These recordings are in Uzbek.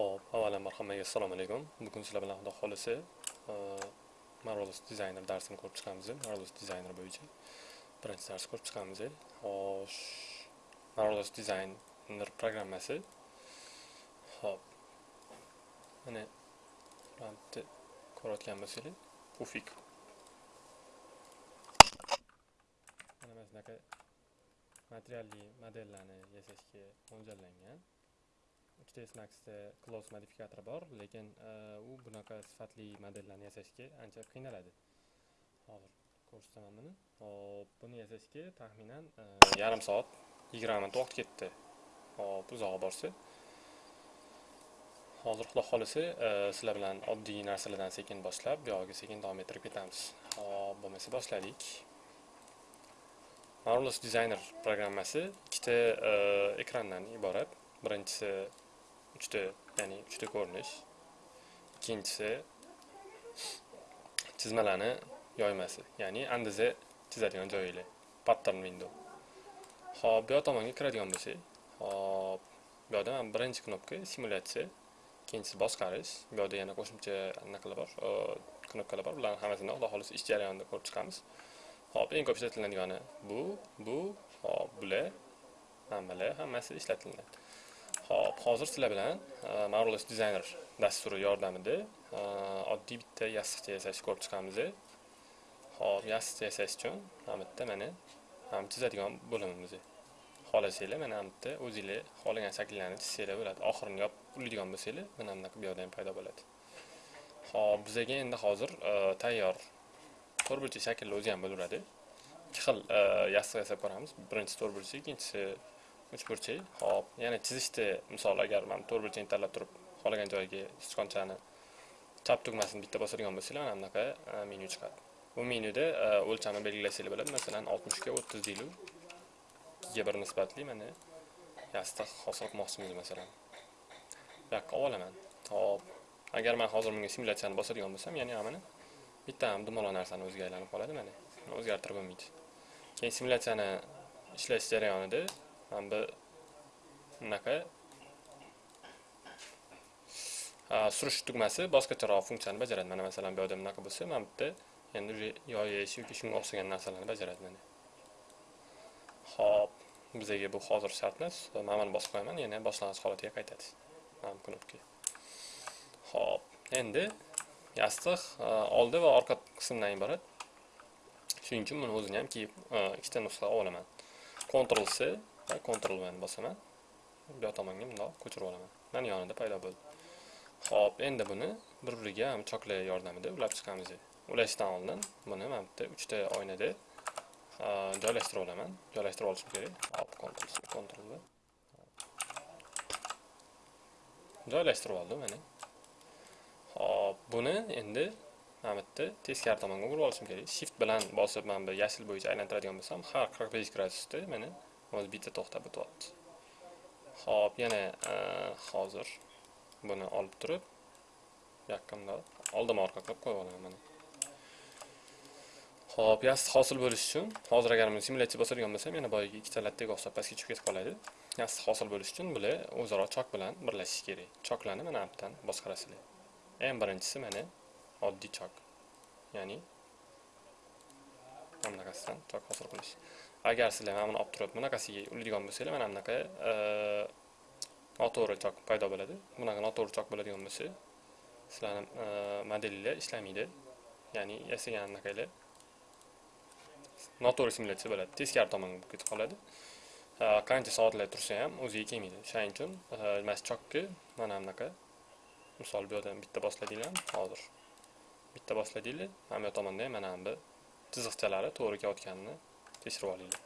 Xo'p, avvalambor hammaga assalomu alaykum. Bugun sizlar bilan Xudo xolisi e, Marvelous Designer darsini ko'rib chiqamiz. Marvelous Designer bo'yicha birinchi dars ko'rib chiqamiz. Xo'sh, Marvelous Designer programmasi. Xo'p. Mana bitta ko'rayotgan bo'lsanglar, pufik. Mana mana materialli modellarni yasashga mo'ljallangan. 3ds maxda e close modifikatori bor lekin e, u bunaqa sifatli modellarni yasashga ancha qiynaladi. Hozir ko'rsataman buni. Hop buni yasashga taxminan e, yarim soat yigirma minut vaqt ketdi. Hop uzoq borsa. Hozir xudo xohlasa sizlar bilan oddiy narsalardan sekin boshlab buyog'iga sekin davom ettirib ketamiz. Hop bo'lmasa boshladik. Marvelous Designer programmasi ikkita ekrandan iborat. Birinchisi uchta ya'ni uchta ko'rinish ikkinchisi chizmalarni yoymasi ya'ni andiza chizadigan joyinglar pattern window. Hop bu yoq tomonga kiradigan bo'lsak hop bu yoqda mana birinchi knopka simulyatsiya ikkinchisi boshqarish bu yoqda yana qo'shimcha anaqalar bor knopkalar bor bularni hammasini xudo xohlasa ish jarayonida ko'rib chiqamiz hop eng ko'p ishlatiladigani bu bu hop bular mana bular hammasi ishlatiladi Xo'p, hozir sizlar bilan e, Marvelous Designer dasturi yordamida e, oddiy bitta yostiqcha yasashni ko'rib chiqamiz. Xo'p, yostiqcha yasash uchun mana bitta mana ham chizadigan bo'limimiz. Xohlasanglar mana bu yerda o'zingizlar xohlagan shakllarni chizsanglar bo'ladi. Oxirini yopib ulaydigan bo'lsanglar, mana bunaqa bu yerda ham paydo bo'ladi. Xo'p, bizga endi hozir e, tayyor to'rtburchak shaklni o'zi ham bo'ladi. Ikki xil yostiq yasab ko'ramiz. Birinchisi to'rtburchak, ikkinchisi uch burchak hop yana chizishda misol agar mana to'rt burchakni tanlab turib xohlagan joyiga sichqonchani chap tugmasini bitta bosadigan bo'lsanglar mana bunaqa menyu chiqadi bu menyuda o'lchamni belgilasanglar bo'ladi masalan oltmishga o'ttiz deylik ikkiga bir nisbatli mana yostiq hosil qilmoqchimiz masalan bu yoqqa olaman hop agar man hozir bunga simulyatsiyani bosadigan bo'lsam ya'ni mana bitta ham dumaloq narsani o'ziga aylanib qoladi mana o'zgartirib bo'lmaydi keyin simulyatsiyani ishlash jarayonida bu bunaqa surish tugmasi boshqacharoq funksiyani bajaradi mana masalan bu yerda bunaqa bo'lsa mana bu yerda endi уже yoyish yoki shunga o'xshagan narsalarni bajaradi mana ho'p bizga bu hozir shart emas man buni bosib qo'yaman yana boshlang'ich holatiga qaytadi mana bu knopka ho'p endi yostiq oldi va orqa qismdan iborat shuning uchun buni o'zini ham kiyib ikkita nusxa olaman Ctrl C Ctrl V bosaman. Bu yoq tomonga bundoq ko'chirib olaman. Mana yonida paydo bo'ldi. Xo'p, endi buni bir-biriga ham choklay yordamida ulab chiqamiz. Ulashdan oldin buni mana bitta 3 ta oynada joylashtirib olaman. Joylashtirib olishim kerak. Hop, Ctrl C, Ctrl V. Joylashtirib oldim mana. Hop, buni endi mana bitta teskari tomonga o'girib olishim kerak. Shift bilan bosib mana bu yashil bo'yicha aylantiradigan bo'lsam, har 45 gradusda mana hozir bitta to'xtab o'tyapti ho'p yana hozir buni olib turib yoqqimda oldima orqa qilib qo'yib olaman mana ho'p yast hosil bo'lishi uchun hozir agar buni simulyatsiya bosadigan bo'lsam yana boyagi ikkita lattaga o'xshab pastga tushib ketib qoladi yast hosil bo'lishi uchun bular o'zaro chok bilan birlashishi kerak choklarni mana bu boshqarasizlar eng birinchisi mana oddiy chok ya'ni mana bunaqasidan chok hosil qilish agar sizlar mana buni olib turib bunaqasiga uradigan bo'lsanglar mana bunaqa e, noto'g'ri chok paydo bo'ladi. Bunaqa noto'g'ri chok bo'ladigan bo'lsa sizlarni e, modelinglar ishlamaydi. Ya'ni yasagan anaqanglar noto'g'ri simulyatsiya bo'ladi. Teskari tomonga bo'lib ketib qoladi. E, qancha soatlar tursa ham o'ziga kelmaydi. Shuning uchun mana shu chokni mana bunaqa misol bu yerdan bitta bosladinglar hozir bitta bosladinglar mana bu tomonda ham mana bu chiziqchalari to'g'ri kelayotganini tekshirib olinglar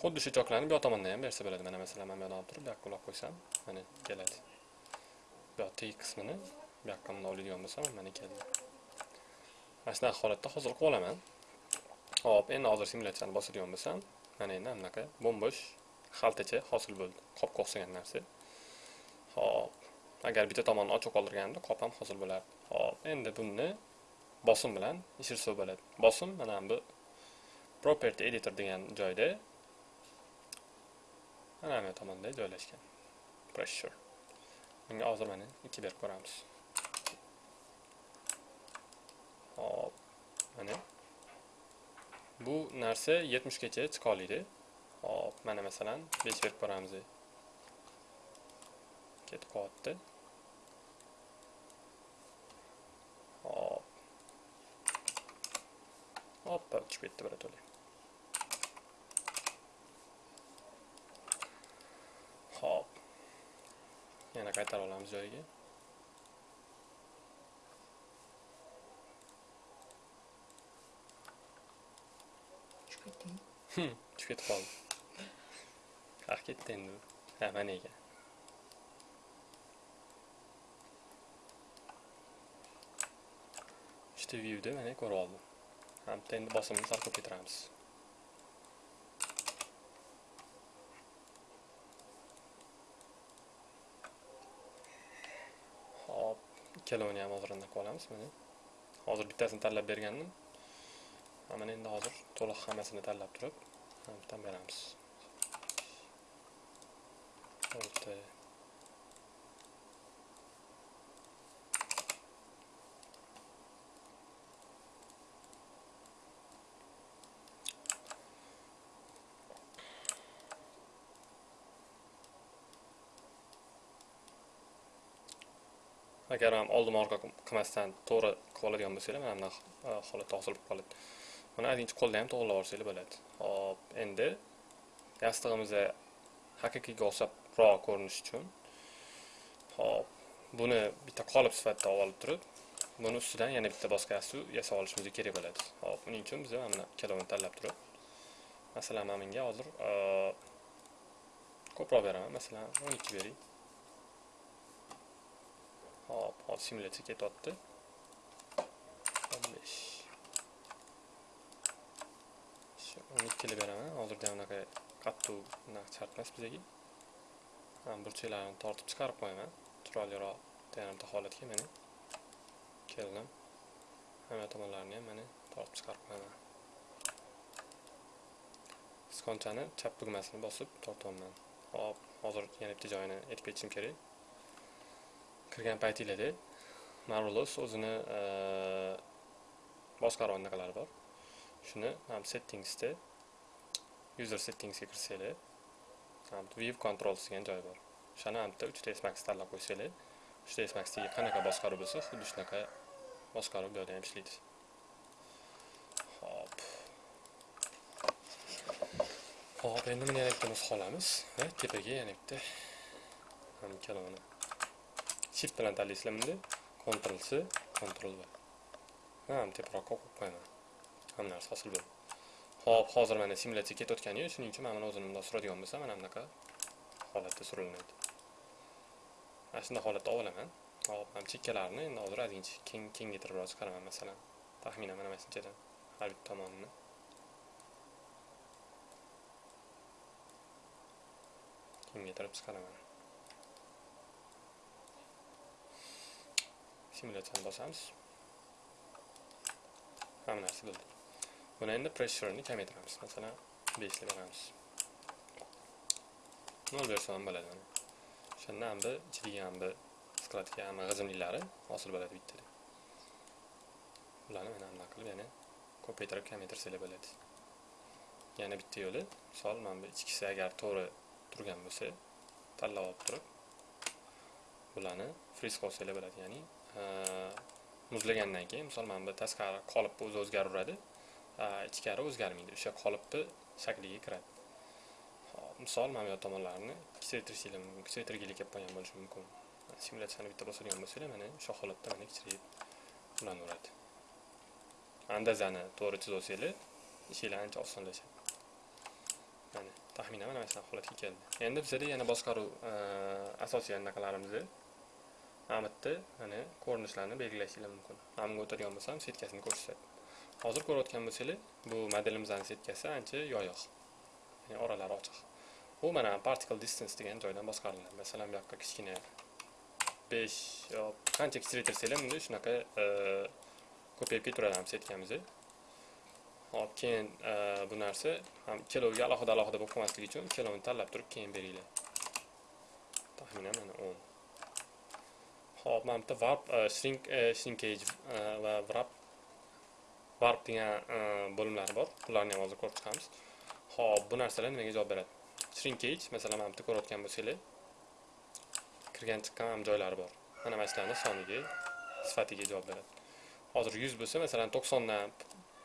xuddi shu choklarni bu yoq tomondan ham bersa bo'ladi mana masalan mana bu yoqdan olib turib bu yoqqa ulab qo'ysam mana keladi bu yoq teg qismini bu yoqqa bundoq oladigan bo'lsam mana keldi mana shunaqa holatda hozir qilib olaman hop endi hozir simulyatsiyani bosadigan bo'lsam mana endi bunaqa bo'mbo'sh xaltacha hosil bo'ldi qopga o'xshagan narsa hop agar bitta tomonni ochiq qoldirganimda qop ham hosil bo'lardi hop endi bunni bosim bilan ishirsa bo'ladi bosim mana bu property editor degan joyda mana bu tomonda joylashgan. Pressure bunga hozir mana ikki berib ko'ramiz hop mana. Bu narsa 70 gacha chiqa oladi hop mana masalan 5 berib ko'ramiz ketib qolyapti hop hoppa uchib ketdi birato'la hop. Yana qaytarib olamiz joyiga Tushib ketding. Hmm, tushib ketib qoldi qaq ketdi endi ha mana ekan uchta viewda mana ko'rib oldim ha bitta endi bosimni sal ko'paytiramiz hop ikkalovini ham hozir anaqa olamiz mana hozir bittasini tanlab bergandim mana endi hozir to'liq hammasini tanlab turib bitta beramiz olti agar ham oldin orqa qilmasdan to'g'ri qilib oladigan bo'lsanglar mana bunaqa e, holatda hosil bo'lib qoladi. Mana aytinchi qo'lda ham to'g'irlab yuborsanglar bo'ladi. Hop endi yastig'imizni haqiqiyga o'xshabroq ko'rinishi uchun hop buni bitta qolip sifatida olib turib buni ustidan yana bitta boshqa yastuv yasab olishimiz kerak bo'ladi. Hop buning uchun biz mana ikkalovini tanlab turib masalan mana bunga hozir e, ko'proq beraman. Masalan o'n ikki bering. Hop hozir simulyatsiya ketyapti o'n besh o'n ikkili beraman hozirda unaqa qattiq unaqa shart emas bizga burchaklarini tortib chiqarib qo'yaman chiroyliroq bitta holatga mana keldim hamma tomonlarini ham mana tortib chiqarib qo'yaman skonchani chap tugmasini bosib tortyapman hop hozir yana bitta joyini aytib ketishim kerak kirgan paytinglarda marvelous o'zini e, boshqaruv anaqalari bor. Shuni ham settingsda user settingsga kirsanglar view controls degan joy bor. O'shani ham bitta 3ds max tanlab qo'ysanglar 3ds maxdagi qanaqa boshqaruv bo'lsa xuddi shunaqa boshqaruv bu yerda ham ishlaydi. Hop hop endi buni yana bitta nusxa olamiz va tepaga yana bitta ham ikkalovini shift bilan tanlaysizlar ctrl c ctrl v ham teparoqqa qo'yib qo'yaman hamma narsa hosil bo'ldi hop hozir mana simulyatsiya ketayotgani shuning uchun mana buni o'zini bundoq suradigan bo'lsam mana bunaqa holatda surilinadi mana shunday holatda olaman hop mana chekkalarini endi hozir ozgincha keng kengaytirib chiqaraman masalan taxminan mana mana shunchadan har bitta tomonini kengaytirib chiqaraman simulyatsiyani bosamiz hamma narsa bo'ldi buni endi pressurni kamaytiramiz masalan beshni beramiz nol bersa ham bo'ladi mana o'shanda ham bir ichidagi ham bir skladga hamma g'izimliklari hosil bo'ladi bittada ularni mana bunaqa qilib yana ko'paytirib kamaytirsanglar bo'ladi yana bitta yo'li misol mana bu ichkisi agar to'g'ri turgan bo'lsa tanlab olib turib bularni friz qilsanglar bo'ladi ya'ni Э, muzlagandan keyin misol mana bu tashqari qolipni o'zi o'zgaraveradi ichkari o'zgarmaydi o'sha qolipni shakliga kiradi. Misol mana bu yoq tomonlarini kichraytirishinglar mumkin kichraytirgilik kelib qolgan bo'lishi mumkin. Simulyatsiyani bitta bosadigan bo'lsanglar mana o'sha holatda mana kichrayib ulanaveradi andazani to'g'ri chizib olsanglar ishinglar ancha osonlashadi. Mana taxminan mana shunaqa holatga keldi. Endi bizada yana boshqaruv e, asosiy anaqalarimizni amitni mana ko'rinishlarni belgilashinglar mumkin. Amga o'tadigan bo'lsam setkasini ko'rsatadi. Hozir ko'rayotgan bo'lsanglar bu modelimizni setkasi ancha yoyiq ya'ni oralari ochiq. Bu mana particle distance degan joydan boshqariladi. Masalan bu yoqqa kichkina besh qancha kichraytirsanglar bunda shunaqa e, ko'payib ketaveradi setkamiz hop keyin e, bu narsa ham ikkaloviga alohida alohida bo'lib qolmasligi uchun ikkalovini tanlab turib keyin beringlar. Taxminan mana o'n. Xo'p, mana bitta warp shrink shrinkage va wrap warp. Degan bo'limlari bor ularni ham hozir ko'rib chiqamiz Xo'p, bu narsalar nimaga javob beradi shrinkage masalan mana bitta ko'rayotgan bo'lsanglar kirgan chiqqan ham joylari bor mana mana shularni soniga sifatiga javob beradi hozir 100 bo'lsa masalan 90 dan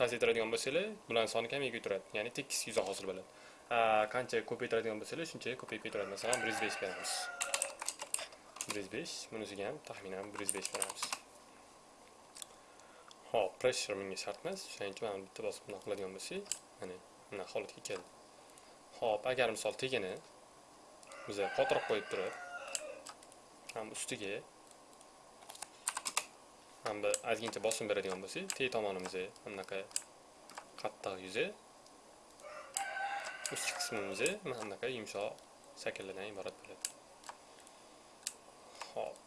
pasaytiradigan bo'lsanglar bularning soni kamayib turadi. ya'ni tekis 100 hosil bo'ladi qancha ko'paytiradigan bo'lsanglar shuncha ko'payib ketadi, masalan 105 beramiz 105 bunisiga ham taxminan 105 beramiz hop pressure menga shart emas shuning uchun mana bitta bosib bunaqa qiladigan bo'lsak mana bunaqa holatga keldi hop agar misol tegini biz qotirib qo'yib turib ham ustiga ham bir ozgincha bosim beradigan bo'lsak teg tomonimizga bunaqa qattiq yuzi ustki qismimiz mana bunaqa yumshoq shakllardan iborat bo'ladi hop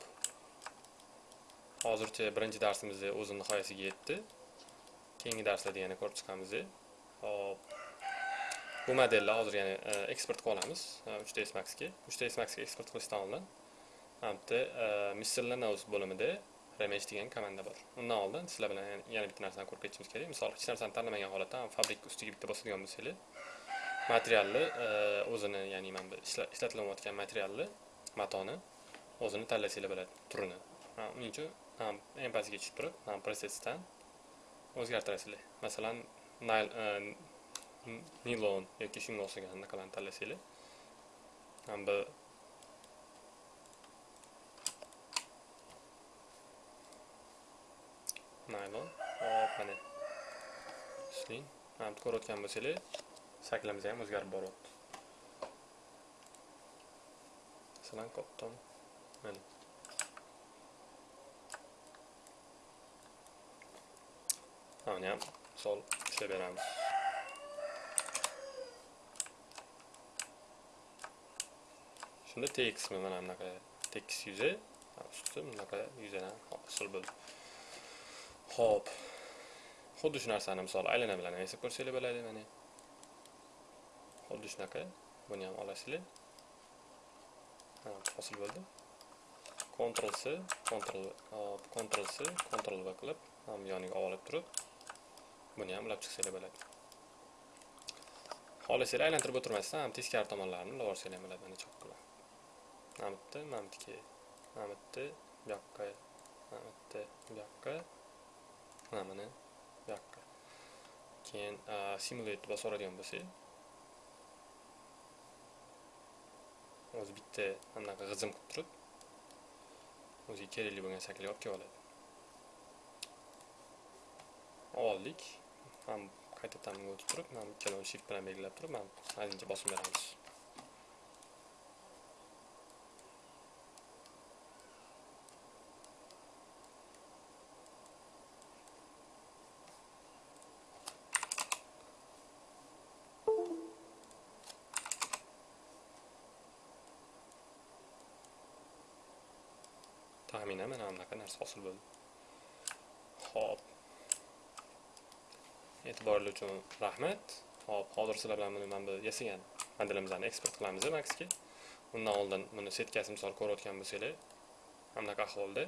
hozircha birinchi darsimiz o'z nihoyasiga yetdi. Keyingi darslarda yana ko'rib chiqamiz. Hop bu modelni hozir yana e, eksport qilib olamiz. 3ds maxga. 3ds maxga eksport qilishdan oldin mana bitta e, miscellaneous bo'limida remesh degan komanda bor. Undan oldin sizlar bilan yana- bitta narsani ko'rib ketishimiz kerak. Misol hech narsani tanlamagan holatda fabrik ustiga bitta bosadigan bo'lsanglar materialni e, o'zini ya'ni mana bu ishlatilayotgan materialni matoni o'zini tanlasanglar bo'ladi turini. Uning uchun eng pastiga tushib turib ham prosesdan o'zgartirasizlar masalan e, nayl nilon yoki shunga o'xshagan anaqalarni tanlasanglar ham bu naylon hop mana ishlang Ham ko'rayotgan bo'lsanglar shaklimiz ham o'zgarib boryapti masalan cotton. Mana Mana ham misol ishlab beramiz. Shunda T qismi mana bunaqa tekis yuzi, usti bunaqa yuzadan hosil bo'ldi. ho'p Xuddi shu narsani misol aylana bilan esa ko'rsanglar bo'ladi mana. Xuddi shunaqa buni ham olasizlar. Ha, hosil bo'ldi. Ctrl C, Ctrl hop, Ctrl C, Ctrl V qilib ham yoniga olib turib buni ham ulab chiqsanglar bo'ladi xohlasanglar aylantirib o'tirmasdan ham teskari tomonlarini ilib olsanglar ham bo'ladi mana choq qilib mana bitta mana bitta mana bitta bu yoqqa mana bitta bu yoqqa mana buni bu yoqqa keyin simulate bosib oladigan bo'lsak o'zi bitta anaqa g'izim qilib turib o'ziga kerakli bo'lgan shaklga olib kelib oladi oldik ham qaytadan bunga o'tib turib mana ikkalovini shift bilan belgilab turib mana ozgincha bosib beramiz taxminan mana bunaqa narsa hosil bo'ldi ho'p e'tiborlar uchun rahmat. Hop hozir sizlar bilan buni mana bu yasagan modelimizni eksport qilamiz maxga undan oldin buni setkasi misol ko'rayotgan bo'lsanglar mana ahvolda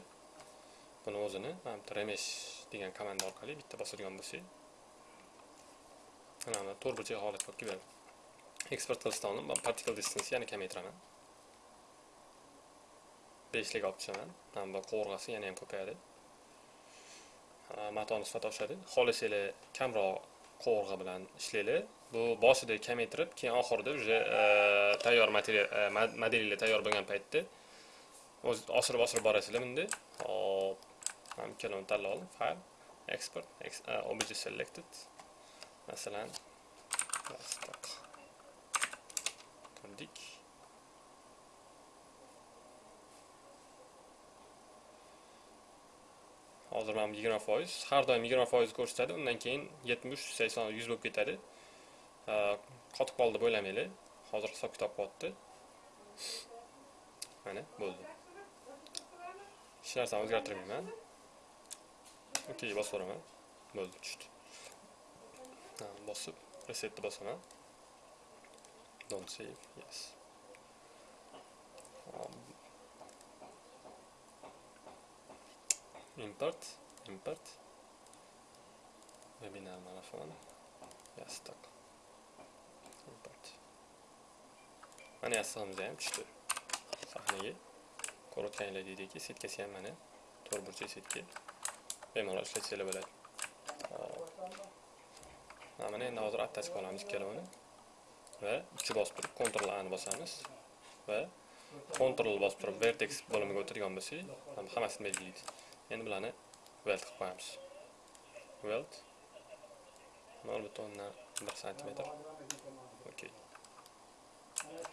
buni o'zini mana bitta remesh degan komanda orqali bitta bosadigan bo'lsak mana to'r to'rt burchak holatga olib keladi eksport qilishdan oldin man particle distance yana kamaytiraman. Beshlik olib tushaman. Mana bu qovurg'asi yana ham ko'payadi. Matoni sifati oshadi xohlasanglar kamroq qovurg'a bilan ishlanglar bu boshida kamaytirib keyin oxirida уже e, tayyor material e, modelinglar tayyor bo'lgan paytda o'z oshirib oshirib borasizlar bunda. Hop mana ikkalovini tanlab oldim. File export e, obj selected. Masalan plastik hozir mana bu yigirma foiz. Har doim yigirma foiz ko'rsatadi undan keyin yetmish sakson yuz bo'lib ketadi. Qotib qoldi deb o'ylamanglar hozir hisob kitob qilyapti mana bo'ldi. Hech narsani o'zgartirmayman. Okey bosib yuboraman. Bo'ldi tushdi. Bosib resetni bosaman. Don't save yes. Import import. Webinar marafon yastoq import. Mana yastig'imiz ham tushdi sahnaga ko'rib o'tganinglar deydiki setkasi ham mana to'rt burchak setka bemalol ishlatsanglar bo'ladi mana endi hozir attach qilib olamiz ikkalovini va ikki bosib turib ctrl a ni bosamiz va ctrl bosib turib vertex bo'limiga o'tirgan bo'lsak ham- hammasini belgilaydi endi bularni weld qilib qo'yamiz weld nol butun o'ndan bir santimetr okey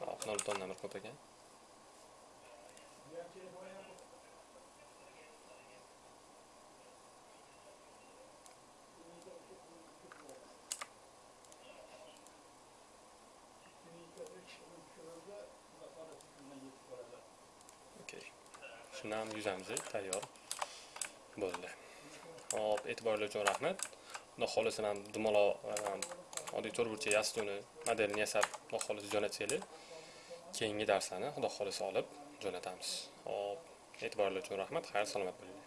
hop nol butun o'ndan bir ko'p ekan Okay. shuni ham yuzamiz tayyor bo'ldi. Hop e'tiboringlar uchun rahmat xudo xohlasa ham dumaloq e, oddiy to'rt burchak yastukni modelini yasab xudo xohlasa jo'natsanglar keyingi darslarni xudo xohlasa olib jo'natamiz. Hop e'tiboringlar uchun rahmat xayr salomat bo'linglar.